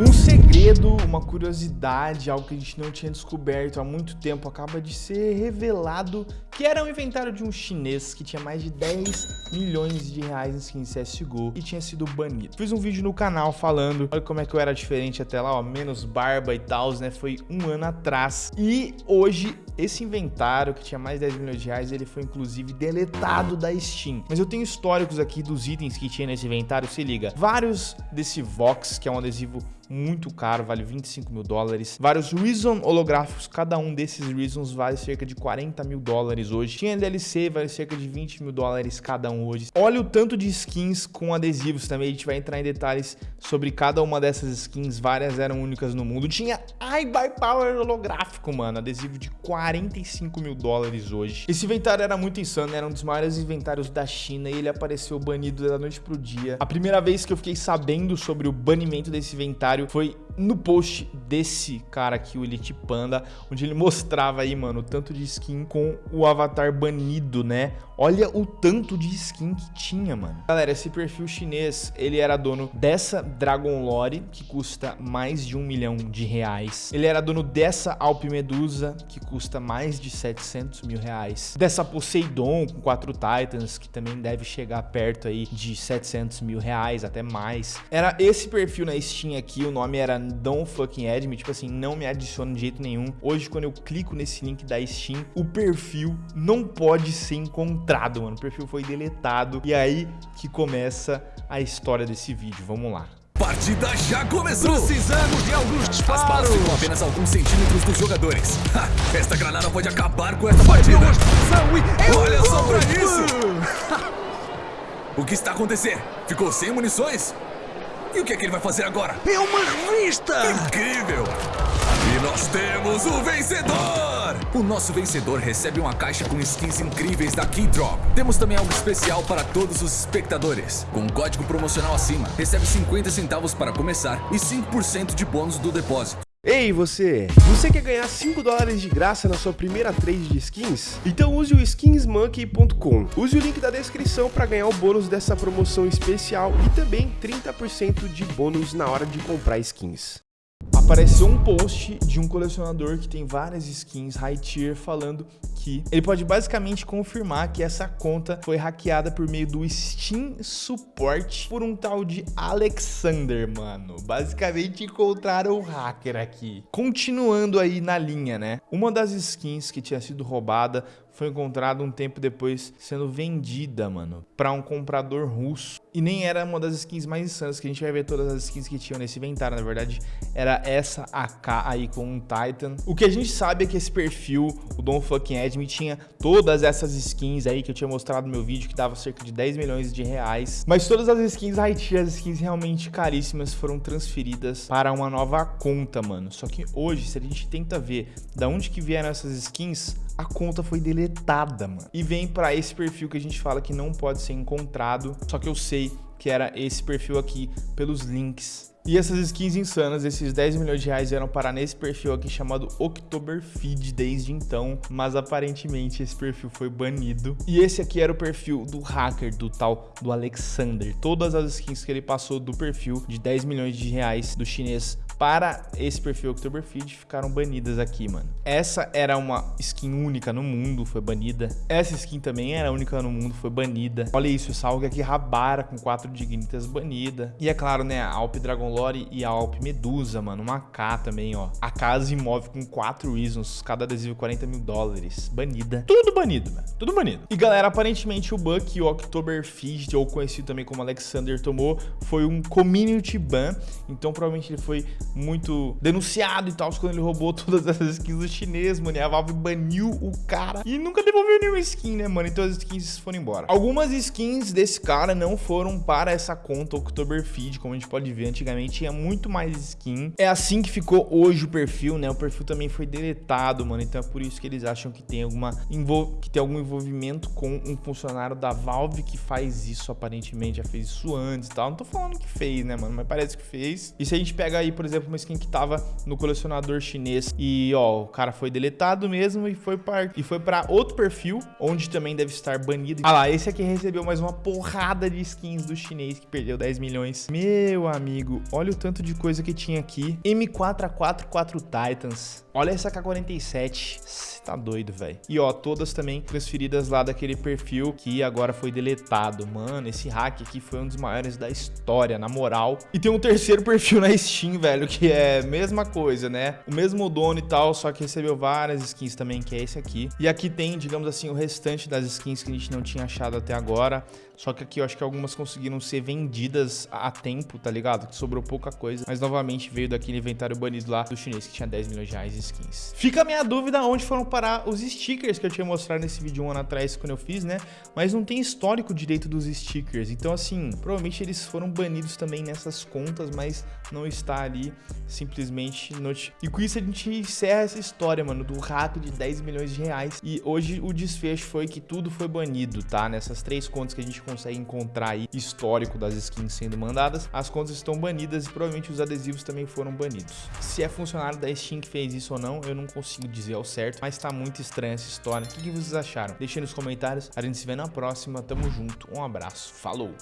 Um segredo, uma curiosidade, algo que a gente não tinha descoberto há muito tempo, acaba de ser revelado que era um inventário de um chinês que tinha mais de 10 milhões de reais em skins CSGO e tinha sido banido. Fiz um vídeo no canal falando, olha como é que eu era diferente até lá, ó, menos barba e tal, né, foi um ano atrás. E hoje, esse inventário que tinha mais de 10 milhões de reais, ele foi inclusive deletado da Steam. Mas eu tenho históricos aqui dos itens que tinha nesse inventário, se liga. Vários desse Vox, que é um adesivo muito caro, vale 25 mil dólares. Vários Reason holográficos, cada um desses Reasons vale cerca de 40 mil dólares hoje. Tinha DLC, vale cerca de 20 mil dólares cada um hoje. Olha o tanto de skins com adesivos também, a gente vai entrar em detalhes sobre cada uma dessas skins, várias eram únicas no mundo. Tinha iBuy Power holográfico, mano, adesivo de 45 mil dólares hoje. Esse inventário era muito insano, era um dos maiores inventários da China e ele apareceu banido da noite pro dia. A primeira vez que eu fiquei sabendo sobre o banimento desse inventário foi no post desse cara aqui, o Elite Panda, onde ele mostrava aí, mano, o tanto de skin com o avatar banido, né? Olha o tanto de skin que tinha, mano. Galera, esse perfil chinês, ele era dono dessa Dragon Lore, que custa mais de um milhão de reais. Ele era dono dessa Alp Medusa, que custa mais de 700 mil reais. Dessa Poseidon, com quatro Titans, que também deve chegar perto aí de 700 mil reais, até mais. Era esse perfil na Steam aqui, o nome era Don't Fucking Add Me, tipo assim, não me adiciona de jeito nenhum. Hoje, quando eu clico nesse link da Steam, o perfil não pode ser encontrado, mano. O perfil foi deletado. E aí que começa a história desse vídeo. Vamos lá. Partida já começou! Precisamos de alguns disparos! As balas ficam apenas alguns centímetros dos jogadores. Ha, esta granada pode acabar com esta partida! E... Olha só pra isso! o que está acontecendo? Ficou sem munições? E o que é que ele vai fazer agora? É uma revista! Incrível! E nós temos o vencedor! O nosso vencedor recebe uma caixa com skins incríveis da Keydrop. Temos também algo especial para todos os espectadores. Com um código promocional acima, recebe 50 centavos para começar e 5% de bônus do depósito. Ei você! Você quer ganhar 5 dólares de graça na sua primeira trade de skins? Então use o skinsmonkey.com. Use o link da descrição para ganhar o bônus dessa promoção especial e também 30% de bônus na hora de comprar skins apareceu um post de um colecionador que tem várias skins high tier falando que ele pode basicamente confirmar que essa conta foi hackeada por meio do Steam Support por um tal de Alexander, mano. Basicamente encontraram o hacker aqui. Continuando aí na linha, né? Uma das skins que tinha sido roubada foi encontrada um tempo depois sendo vendida, mano, para um comprador russo. E nem era uma das skins mais insanas, que a gente vai ver todas as skins que tinham nesse inventário, na verdade, era essa AK aí com um Titan. O que a gente sabe é que esse perfil, o Don Fucking Edme, tinha todas essas skins aí que eu tinha mostrado no meu vídeo, que dava cerca de 10 milhões de reais. Mas todas as skins tier, as skins realmente caríssimas, foram transferidas para uma nova conta, mano. Só que hoje, se a gente tenta ver da onde que vieram essas skins, a conta foi deletada, mano. E vem para esse perfil que a gente fala que não pode ser encontrado, só que eu sei que era esse perfil aqui pelos links e essas skins insanas, esses 10 milhões de reais eram parar nesse perfil aqui chamado Oktoberfeed desde então, mas aparentemente esse perfil foi banido. E esse aqui era o perfil do hacker, do tal do Alexander. Todas as skins que ele passou do perfil de 10 milhões de reais do chinês para esse perfil Oktoberfeed ficaram banidas aqui, mano. Essa era uma skin única no mundo, foi banida. Essa skin também era única no mundo, foi banida. Olha isso, essa alga aqui Rabara com 4 dignitas banida. E é claro, né, a Alp Dragon Lore e a Alp Medusa, mano, uma K também, ó. A casa imóvel com 4 reasons, cada adesivo 40 mil dólares, banida. Tudo banido, mano, tudo banido. E galera, aparentemente o Buck, o Oktoberfeed, ou conhecido também como Alexander, tomou, foi um community ban, então provavelmente ele foi muito denunciado e tal, quando ele roubou todas essas skins do chinês, mano. E a Valve baniu o cara e nunca devolveu nenhuma skin, né, mano? Então as skins foram embora. Algumas skins desse cara não foram para essa conta Oktoberfeed, como a gente pode ver. Antigamente tinha muito mais skin. É assim que ficou hoje o perfil, né? O perfil também foi deletado, mano. Então é por isso que eles acham que tem alguma que tem algum envolvimento com um funcionário da Valve que faz isso aparentemente, já fez isso antes e tal. Não tô falando que fez, né, mano? Mas parece que fez. E se a gente pega aí, por exemplo, exemplo, uma skin que tava no colecionador chinês e, ó, o cara foi deletado mesmo e foi para e foi para outro perfil, onde também deve estar banido. Ah lá, esse aqui recebeu mais uma porrada de skins do chinês que perdeu 10 milhões. Meu amigo, olha o tanto de coisa que tinha aqui. M4A44 Titans. Olha essa K47. Tá doido, velho. E ó, todas também transferidas lá daquele perfil que agora foi deletado. Mano, esse hack aqui foi um dos maiores da história, na moral. E tem um terceiro perfil na Steam, velho, que é mesma coisa, né? O mesmo dono e tal, só que recebeu várias skins também, que é esse aqui. E aqui tem, digamos assim, o restante das skins que a gente não tinha achado até agora. Só que aqui eu acho que algumas conseguiram ser vendidas a tempo, tá ligado? Que sobrou pouca coisa. Mas novamente veio daquele inventário banido lá do chinês que tinha 10 milhões de reais de skins. Fica a minha dúvida onde foram parar os stickers que eu tinha mostrado nesse vídeo um ano atrás quando eu fiz, né? Mas não tem histórico direito dos stickers. Então, assim, provavelmente eles foram banidos também nessas contas, mas não está ali simplesmente not... E com isso a gente encerra essa história, mano, do hack de 10 milhões de reais. E hoje o desfecho foi que tudo foi banido, tá? Nessas três contas que a gente consegue encontrar aí histórico das skins sendo mandadas, as contas estão banidas e provavelmente os adesivos também foram banidos. Se é funcionário da Steam que fez isso ou não, eu não consigo dizer ao certo, mas tá muito estranha essa história. O que, que vocês acharam? Deixem nos comentários. A gente se vê na próxima. Tamo junto. Um abraço. Falou!